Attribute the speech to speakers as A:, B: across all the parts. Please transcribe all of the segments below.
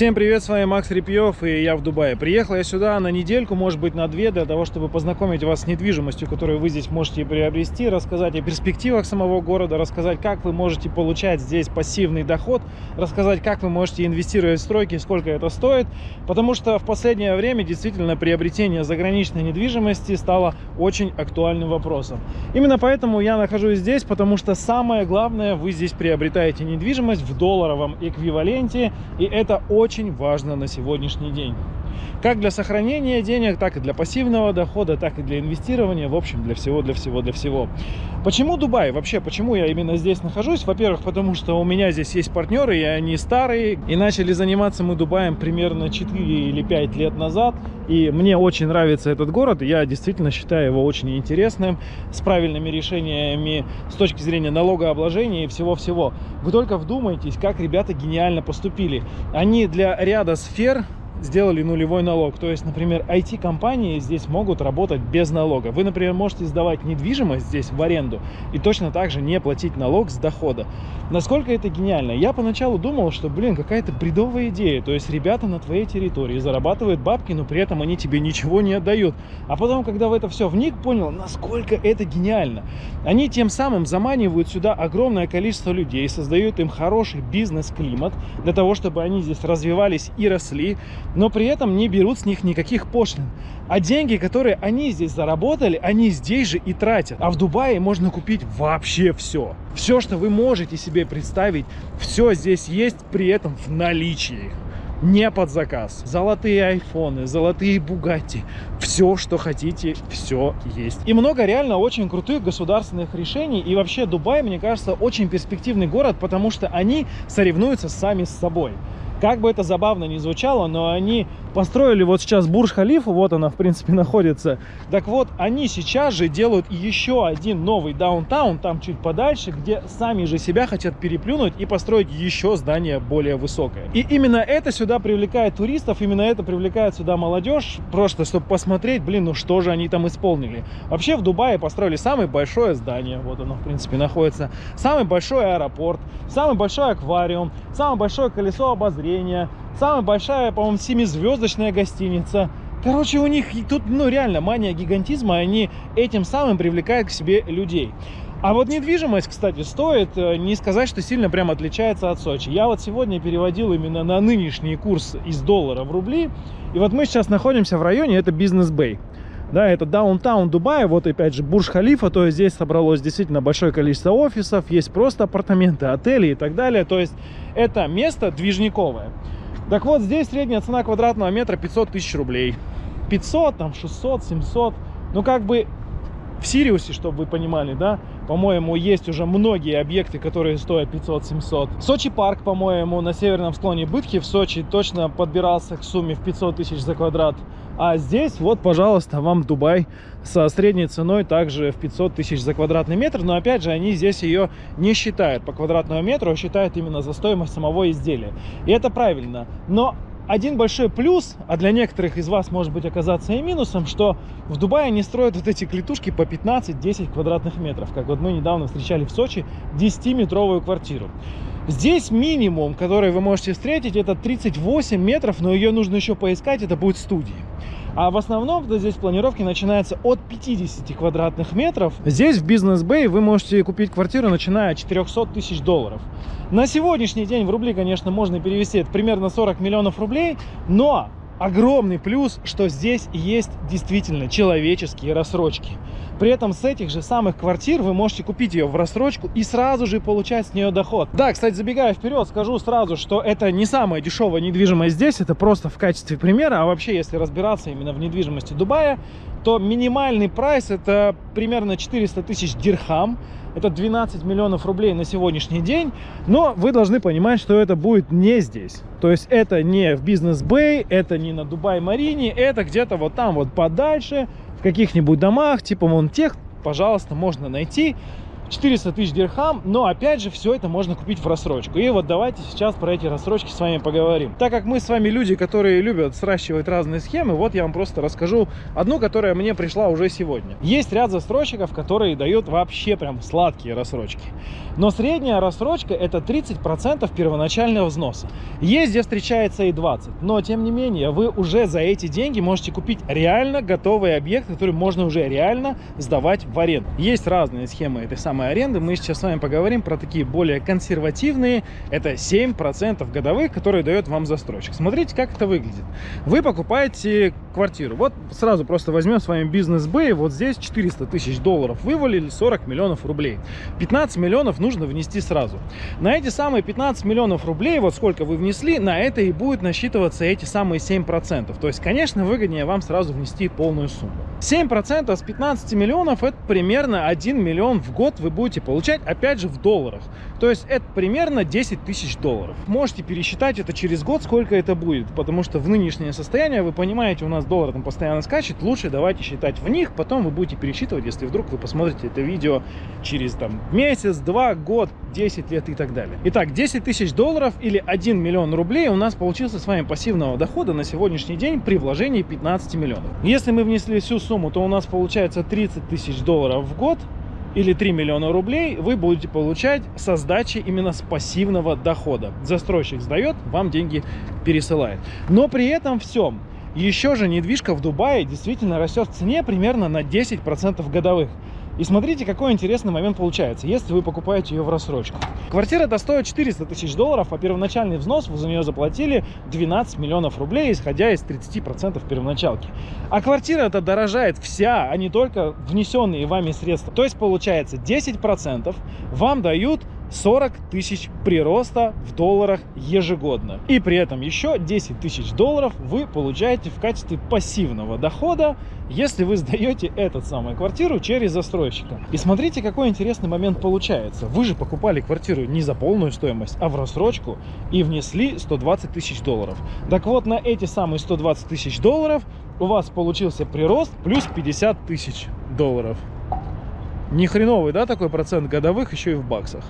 A: Всем привет, с вами Макс Репьев и я в Дубае. Приехал я сюда на недельку, может быть на две, для того, чтобы познакомить вас с недвижимостью, которую вы здесь можете приобрести, рассказать о перспективах самого города, рассказать, как вы можете получать здесь пассивный доход, рассказать, как вы можете инвестировать в стройки, сколько это стоит, потому что в последнее время действительно приобретение заграничной недвижимости стало очень актуальным вопросом. Именно поэтому я нахожусь здесь, потому что самое главное, вы здесь приобретаете недвижимость в долларовом эквиваленте, и это очень очень важно на сегодняшний день. Как для сохранения денег, так и для пассивного дохода, так и для инвестирования, в общем, для всего, для всего, для всего. Почему Дубай? Вообще, почему я именно здесь нахожусь? Во-первых, потому что у меня здесь есть партнеры, и они старые, и начали заниматься мы Дубаем примерно 4 или 5 лет назад, и мне очень нравится этот город, я действительно считаю его очень интересным, с правильными решениями с точки зрения налогообложения и всего-всего. Вы только вдумайтесь, как ребята гениально поступили. Они для ряда сфер сделали нулевой налог. То есть, например, IT-компании здесь могут работать без налога. Вы, например, можете сдавать недвижимость здесь в аренду и точно так же не платить налог с дохода. Насколько это гениально? Я поначалу думал, что, блин, какая-то бредовая идея. То есть ребята на твоей территории зарабатывают бабки, но при этом они тебе ничего не отдают. А потом, когда в это все вник, понял, насколько это гениально. Они тем самым заманивают сюда огромное количество людей, создают им хороший бизнес-климат для того, чтобы они здесь развивались и росли, но при этом не берут с них никаких пошлин. А деньги, которые они здесь заработали, они здесь же и тратят. А в Дубае можно купить вообще все. Все, что вы можете себе представить, все здесь есть при этом в наличии. Не под заказ. Золотые айфоны, золотые бугатти. Все, что хотите, все есть. И много реально очень крутых государственных решений. И вообще Дубай, мне кажется, очень перспективный город, потому что они соревнуются сами с собой. Как бы это забавно ни звучало, но они построили вот сейчас Бурж-Халифу, вот она, в принципе, находится. Так вот, они сейчас же делают еще один новый даунтаун, там чуть подальше, где сами же себя хотят переплюнуть и построить еще здание более высокое. И именно это сюда привлекает туристов, именно это привлекает сюда молодежь, просто чтобы посмотреть, блин, ну что же они там исполнили. Вообще в Дубае построили самое большое здание, вот оно, в принципе, находится, самый большой аэропорт, самый большой аквариум, самое большое колесо обозрения. Самая большая, по-моему, семизвездочная гостиница. Короче, у них тут, ну, реально мания гигантизма, они этим самым привлекают к себе людей. А вот недвижимость, кстати, стоит э, не сказать, что сильно прям отличается от Сочи. Я вот сегодня переводил именно на нынешний курс из доллара в рубли. И вот мы сейчас находимся в районе, это бизнес-бэй. Да, это даунтаун Дубая, вот опять же Бурж-Халифа, то есть здесь собралось действительно большое количество офисов, есть просто апартаменты, отели и так далее. То есть это место движниковое. Так вот, здесь средняя цена квадратного метра 500 тысяч рублей. 500, там 600, 700. Ну, как бы в Сириусе, чтобы вы понимали, да, по-моему, есть уже многие объекты, которые стоят 500-700. Сочи парк, по-моему, на северном склоне Бытхи в Сочи точно подбирался к сумме в 500 тысяч за квадрат. А здесь вот, пожалуйста, вам Дубай со средней ценой также в 500 тысяч за квадратный метр. Но опять же, они здесь ее не считают по квадратному метру, а считают именно за стоимость самого изделия. И это правильно. Но один большой плюс, а для некоторых из вас может быть оказаться и минусом, что в Дубае они строят вот эти клетушки по 15-10 квадратных метров. Как вот мы недавно встречали в Сочи 10-метровую квартиру. Здесь минимум, который вы можете встретить, это 38 метров, но ее нужно еще поискать, это будет студии. А в основном здесь планировки начинаются от 50 квадратных метров. Здесь в Бизнес Бэй вы можете купить квартиру, начиная от 400 тысяч долларов. На сегодняшний день в рубли, конечно, можно перевести это примерно 40 миллионов рублей, но огромный плюс, что здесь есть действительно человеческие рассрочки. При этом с этих же самых квартир вы можете купить ее в рассрочку и сразу же получать с нее доход. Да, кстати, забегая вперед, скажу сразу, что это не самая дешевая недвижимость здесь, это просто в качестве примера. А вообще, если разбираться именно в недвижимости Дубая, то минимальный прайс это примерно 400 тысяч дирхам. Это 12 миллионов рублей на сегодняшний день. Но вы должны понимать, что это будет не здесь. То есть это не в Бизнес-Бэй, это не на Дубай-Марине, это где-то вот там вот подальше, в каких-нибудь домах, типа вон тех, пожалуйста, можно найти. 400 тысяч дирхам, но опять же все это можно купить в рассрочку. И вот давайте сейчас про эти рассрочки с вами поговорим. Так как мы с вами люди, которые любят сращивать разные схемы, вот я вам просто расскажу одну, которая мне пришла уже сегодня. Есть ряд застройщиков, которые дают вообще прям сладкие рассрочки. Но средняя рассрочка это 30% первоначального взноса. Есть где встречается и 20, но тем не менее вы уже за эти деньги можете купить реально готовый объект, который можно уже реально сдавать в аренду. Есть разные схемы этой самой аренды. Мы сейчас с вами поговорим про такие более консервативные. Это 7% годовых, которые дает вам застройщик. Смотрите, как это выглядит. Вы покупаете квартиру. Вот сразу просто возьмем с вами бизнес Б. Вот здесь 400 тысяч долларов вывалили, 40 миллионов рублей. 15 миллионов нужно внести сразу. На эти самые 15 миллионов рублей, вот сколько вы внесли, на это и будет насчитываться эти самые 7%. То есть, конечно, выгоднее вам сразу внести полную сумму. 7% с 15 миллионов это примерно 1 миллион в год вы будете получать, опять же, в долларах. То есть это примерно 10 тысяч долларов. Можете пересчитать это через год, сколько это будет, потому что в нынешнее состояние, вы понимаете, у нас доллар там постоянно скачет, лучше давайте считать в них, потом вы будете пересчитывать, если вдруг вы посмотрите это видео через там месяц, два, год, 10 лет и так далее. Итак, 10 тысяч долларов или 1 миллион рублей у нас получился с вами пассивного дохода на сегодняшний день при вложении 15 миллионов. Если мы внесли всю сумму, то у нас получается 30 тысяч долларов в год, или 3 миллиона рублей вы будете получать со сдачи именно с пассивного дохода. Застройщик сдает, вам деньги пересылает. Но при этом всем, еще же недвижка в Дубае действительно растет в цене примерно на 10% годовых. И смотрите, какой интересный момент получается, если вы покупаете ее в рассрочку. Квартира это стоит 400 тысяч долларов, а первоначальный взнос вы за нее заплатили 12 миллионов рублей, исходя из 30% первоначалки. А квартира это дорожает вся, а не только внесенные вами средства. То есть получается 10% вам дают 40 тысяч прироста в долларах ежегодно. И при этом еще 10 тысяч долларов вы получаете в качестве пассивного дохода, если вы сдаете эту самую квартиру через застройщика. И смотрите, какой интересный момент получается. Вы же покупали квартиру не за полную стоимость, а в рассрочку и внесли 120 тысяч долларов. Так вот, на эти самые 120 тысяч долларов у вас получился прирост плюс 50 тысяч долларов. Не хреновый, да, такой процент годовых еще и в баксах.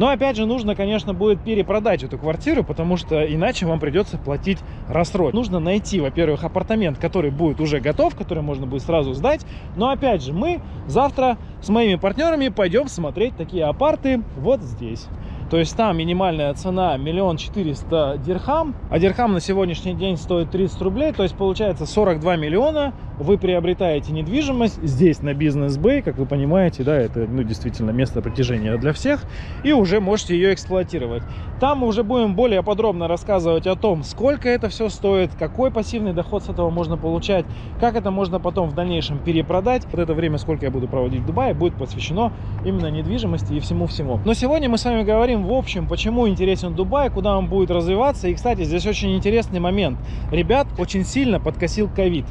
A: Но опять же нужно, конечно, будет перепродать эту квартиру, потому что иначе вам придется платить рассрочку. Нужно найти, во-первых, апартамент, который будет уже готов, который можно будет сразу сдать. Но опять же, мы завтра с моими партнерами пойдем смотреть такие апарты вот здесь. То есть там минимальная цена миллион четыреста дирхам, а дирхам на сегодняшний день стоит 30 рублей, то есть получается 42 миллиона. Вы приобретаете недвижимость здесь на бизнес бэй, как вы понимаете, да, это ну, действительно место притяжения для всех, и уже можете ее эксплуатировать. Там мы уже будем более подробно рассказывать о том, сколько это все стоит, какой пассивный доход с этого можно получать, как это можно потом в дальнейшем перепродать. Вот это время, сколько я буду проводить в Дубае, будет посвящено именно недвижимости и всему-всему. Но сегодня мы с вами говорим в общем, почему интересен Дубай, куда он будет развиваться. И, кстати, здесь очень интересный момент. Ребят очень сильно подкосил ковид.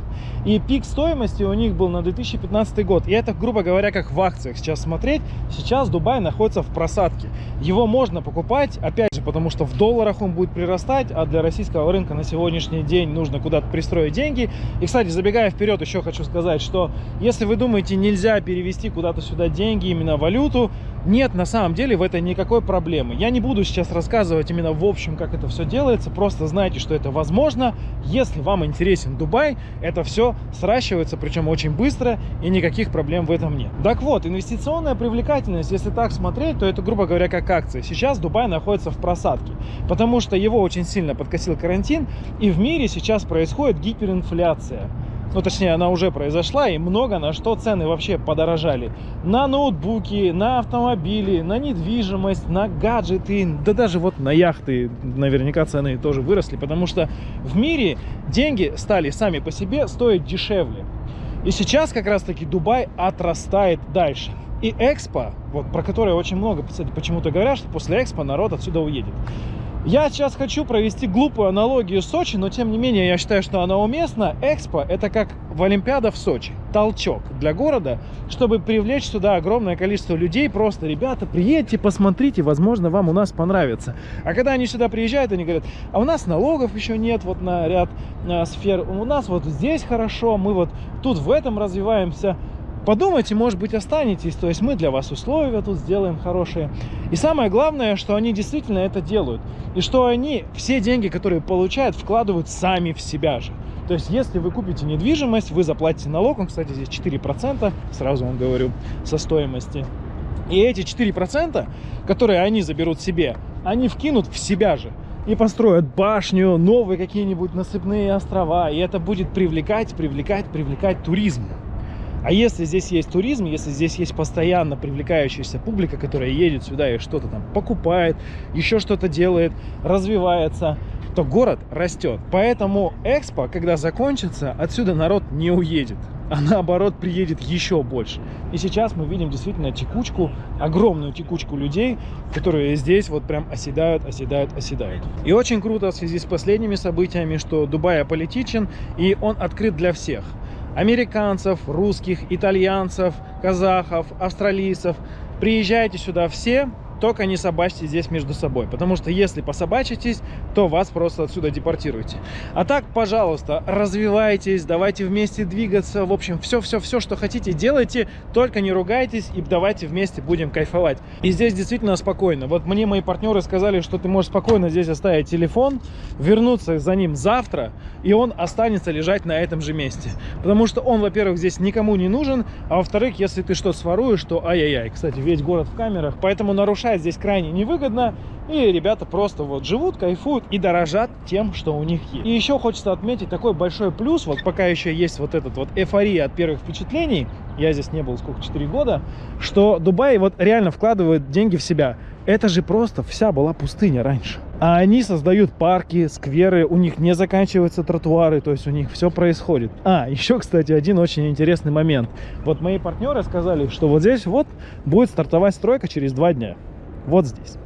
A: И пик стоимости у них был на 2015 год. И это, грубо говоря, как в акциях сейчас смотреть. Сейчас Дубай находится в просадке. Его можно покупать, опять же, потому что в долларах он будет прирастать, а для российского рынка на сегодняшний день нужно куда-то пристроить деньги. И, кстати, забегая вперед, еще хочу сказать, что если вы думаете, нельзя перевести куда-то сюда деньги, именно валюту, нет, на самом деле в этом никакой проблемы. Я не буду сейчас рассказывать именно в общем, как это все делается, просто знайте, что это возможно. Если вам интересен Дубай, это все сращивается, причем очень быстро, и никаких проблем в этом нет. Так вот, инвестиционная привлекательность, если так смотреть, то это, грубо говоря, как акция. Сейчас Дубай находится в просадке, потому что его очень сильно подкосил карантин, и в мире сейчас происходит гиперинфляция ну точнее она уже произошла, и много на что цены вообще подорожали. На ноутбуки, на автомобили, на недвижимость, на гаджеты, да даже вот на яхты наверняка цены тоже выросли, потому что в мире деньги стали сами по себе стоить дешевле. И сейчас как раз таки Дубай отрастает дальше. И Экспо, вот про которое очень много почему-то говорят, что после Экспо народ отсюда уедет. Я сейчас хочу провести глупую аналогию Сочи, но тем не менее я считаю, что она уместна. Экспо – это как в Олимпиада в Сочи. Толчок для города, чтобы привлечь сюда огромное количество людей. Просто, ребята, приедьте, посмотрите, возможно, вам у нас понравится. А когда они сюда приезжают, они говорят, а у нас налогов еще нет вот на ряд э, сфер. У нас вот здесь хорошо, мы вот тут в этом развиваемся. Подумайте, может быть, останетесь. То есть мы для вас условия тут сделаем хорошие. И самое главное, что они действительно это делают. И что они все деньги, которые получают, вкладывают сами в себя же. То есть, если вы купите недвижимость, вы заплатите налог, он, кстати, здесь 4%, сразу вам говорю, со стоимости. И эти 4%, которые они заберут себе, они вкинут в себя же и построят башню, новые какие-нибудь насыпные острова, и это будет привлекать, привлекать, привлекать туризм. А если здесь есть туризм, если здесь есть постоянно привлекающаяся публика, которая едет сюда и что-то там покупает, еще что-то делает, развивается, то город растет. Поэтому экспо, когда закончится, отсюда народ не уедет, а наоборот приедет еще больше. И сейчас мы видим действительно текучку, огромную текучку людей, которые здесь вот прям оседают, оседают, оседают. И очень круто в связи с последними событиями, что Дубай аполитичен и он открыт для всех американцев, русских, итальянцев, казахов, австралийцев. Приезжайте сюда все, только не собачьте здесь между собой, потому что если пособачитесь, то вас просто отсюда депортируете. А так, пожалуйста, развивайтесь, давайте вместе двигаться, в общем, все-все-все, что хотите, делайте, только не ругайтесь и давайте вместе будем кайфовать. И здесь действительно спокойно. Вот мне мои партнеры сказали, что ты можешь спокойно здесь оставить телефон, вернуться за ним завтра, и он останется лежать на этом же месте. Потому что он, во-первых, здесь никому не нужен, а во-вторых, если ты что своруешь, то ай-яй-яй. Кстати, весь город в камерах, поэтому нарушать решать здесь крайне невыгодно. И ребята просто вот живут, кайфуют и дорожат тем, что у них есть. И еще хочется отметить такой большой плюс, вот пока еще есть вот этот вот эйфория от первых впечатлений, я здесь не был сколько, 4 года, что Дубай вот реально вкладывает деньги в себя. Это же просто вся была пустыня раньше. А они создают парки, скверы, у них не заканчиваются тротуары, то есть у них все происходит. А, еще, кстати, один очень интересный момент. Вот мои партнеры сказали, что вот здесь вот будет стартовать стройка через два дня вот здесь.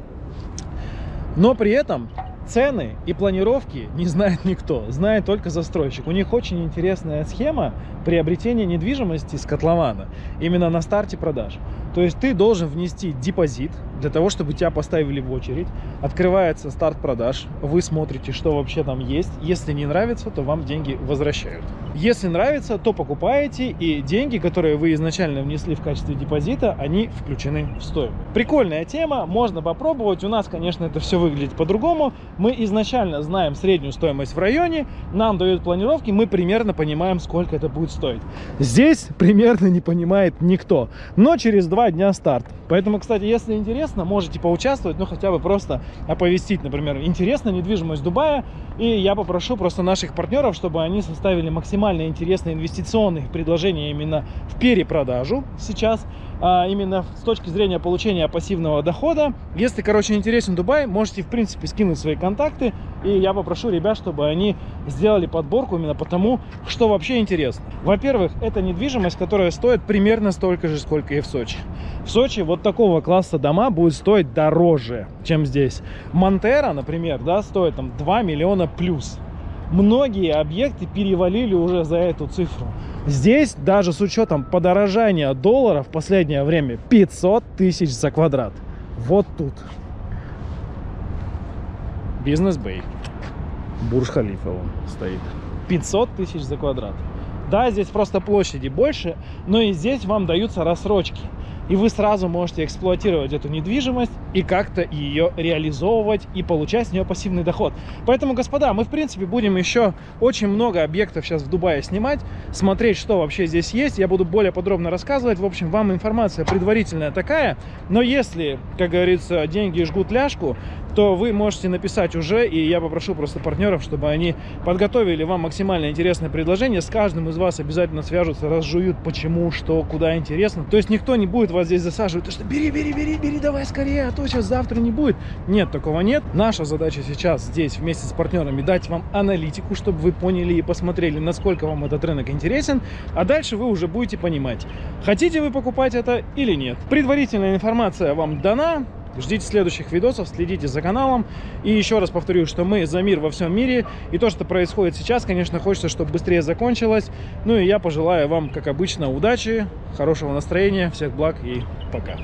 A: Но при этом цены и планировки не знает никто, знает только застройщик. У них очень интересная схема приобретения недвижимости с котлована именно на старте продаж. То есть ты должен внести депозит для того, чтобы тебя поставили в очередь. Открывается старт продаж, вы смотрите, что вообще там есть. Если не нравится, то вам деньги возвращают. Если нравится, то покупаете, и деньги, которые вы изначально внесли в качестве депозита, они включены в стоимость. Прикольная тема, можно попробовать. У нас, конечно, это все выглядит по-другому. Мы изначально знаем среднюю стоимость в районе, нам дают планировки, мы примерно понимаем, сколько это будет стоить. Здесь примерно не понимает никто, но через два дня старт. Поэтому, кстати, если интересно, можете поучаствовать, ну хотя бы просто оповестить, например, интересна недвижимость Дубая, и я попрошу просто наших партнеров, чтобы они составили максимально интересные инвестиционные предложения именно в перепродажу сейчас, а именно с точки зрения получения пассивного дохода. Если, короче, интересен Дубай, можете, в принципе, скинуть свои контакты, и я попрошу ребят, чтобы они сделали подборку именно потому, что вообще интересно. Во-первых, это недвижимость, которая стоит примерно столько же, сколько и в Сочи. В Сочи вот такого класса дома будет стоить дороже, чем здесь. Монтера, например, да, стоит там 2 миллиона плюс. Многие объекты перевалили уже за эту цифру. Здесь, даже с учетом подорожания доллара в последнее время, 500 тысяч за квадрат. Вот тут. Бизнес-бей. Бурж-Халифа стоит. 500 тысяч за квадрат. Да, здесь просто площади больше, но и здесь вам даются рассрочки и вы сразу можете эксплуатировать эту недвижимость и как-то ее реализовывать и получать с нее пассивный доход. Поэтому, господа, мы, в принципе, будем еще очень много объектов сейчас в Дубае снимать, смотреть, что вообще здесь есть. Я буду более подробно рассказывать. В общем, вам информация предварительная такая. Но если, как говорится, деньги жгут ляжку, то вы можете написать уже, и я попрошу просто партнеров, чтобы они подготовили вам максимально интересное предложение. С каждым из вас обязательно свяжутся, разжуют, почему, что, куда интересно. То есть никто не будет вас здесь засаживать, то что бери, бери, бери, бери, давай скорее, а то сейчас завтра не будет. Нет, такого нет. Наша задача сейчас здесь вместе с партнерами дать вам аналитику, чтобы вы поняли и посмотрели, насколько вам этот рынок интересен, а дальше вы уже будете понимать, хотите вы покупать это или нет. Предварительная информация вам дана, Ждите следующих видосов, следите за каналом. И еще раз повторю, что мы за мир во всем мире. И то, что происходит сейчас, конечно, хочется, чтобы быстрее закончилось. Ну и я пожелаю вам, как обычно, удачи, хорошего настроения, всех благ и пока.